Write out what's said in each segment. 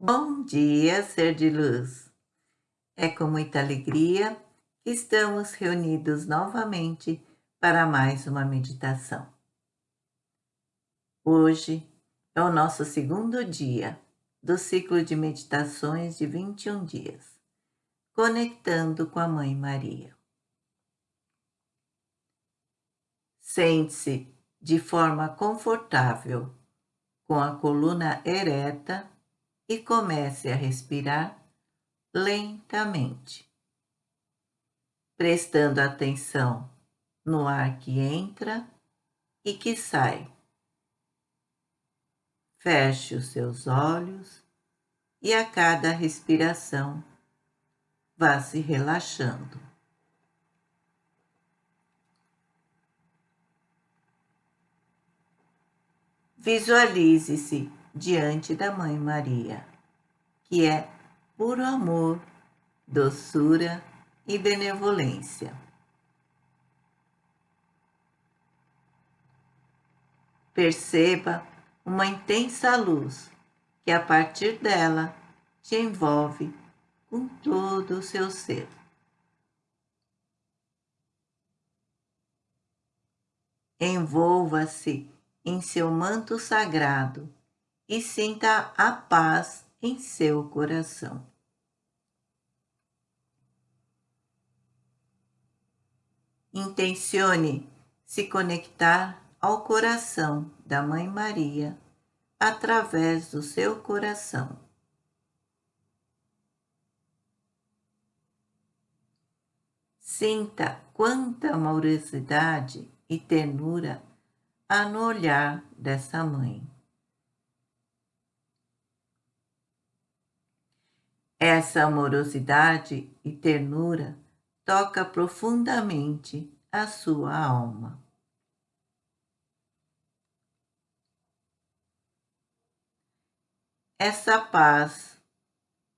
Bom dia, ser de luz! É com muita alegria que estamos reunidos novamente para mais uma meditação. Hoje é o nosso segundo dia do ciclo de meditações de 21 dias, conectando com a Mãe Maria. Sente-se de forma confortável, com a coluna ereta e comece a respirar lentamente, prestando atenção no ar que entra e que sai. Feche os seus olhos e a cada respiração vá se relaxando. Visualize-se diante da Mãe Maria, que é puro amor, doçura e benevolência. Perceba uma intensa luz que a partir dela te envolve com todo o seu ser. Envolva-se em seu manto sagrado e sinta a paz em seu coração. Intencione se conectar ao coração da Mãe Maria através do seu coração. Sinta quanta amorosidade e ternura há no olhar dessa mãe. Essa amorosidade e ternura toca profundamente a sua alma. Essa paz,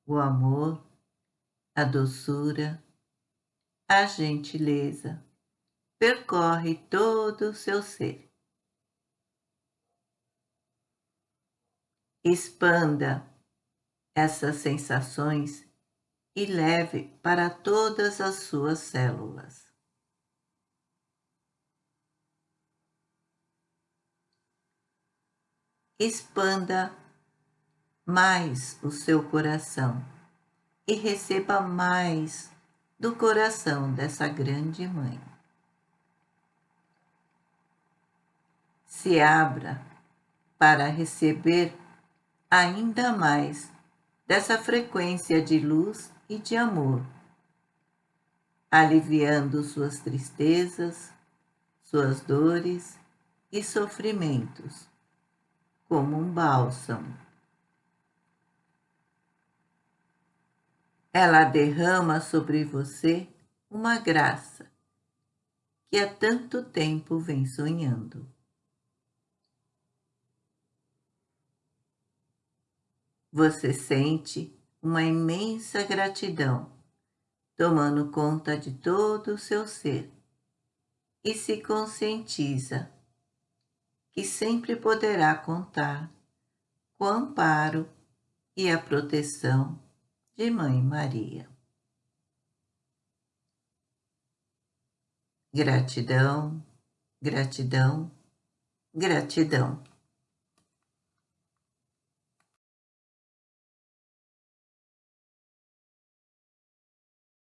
o amor, a doçura, a gentileza percorre todo o seu ser. Expanda essas sensações e leve para todas as suas células. Expanda mais o seu coração e receba mais do coração dessa grande mãe. Se abra para receber ainda mais dessa frequência de luz e de amor, aliviando suas tristezas, suas dores e sofrimentos, como um bálsamo. Ela derrama sobre você uma graça que há tanto tempo vem sonhando. Você sente uma imensa gratidão tomando conta de todo o seu ser e se conscientiza que sempre poderá contar com o amparo e a proteção de Mãe Maria. Gratidão, gratidão, gratidão.